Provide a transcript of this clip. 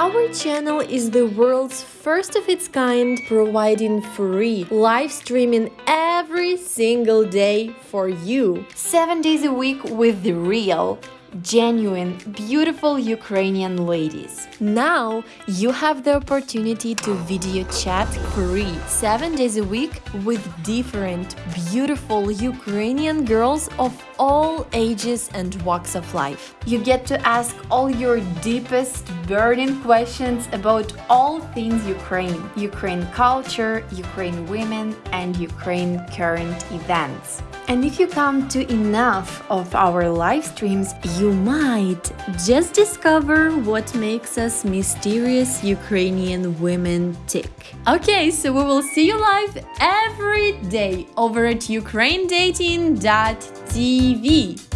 Our channel is the world's first of its kind, providing free live streaming every single day for you. Seven days a week with the real, genuine, beautiful Ukrainian ladies. Now you have the opportunity to video chat free 7 days a week with different beautiful Ukrainian girls of all ages and walks of life. You get to ask all your deepest burning questions about all things Ukraine, Ukraine culture, Ukraine women and Ukraine current events. And if you come to enough of our live streams, you might just discover what makes us mysterious Ukrainian women tick. Okay, so we will see you live every day over at ukrainedating.tv. TV.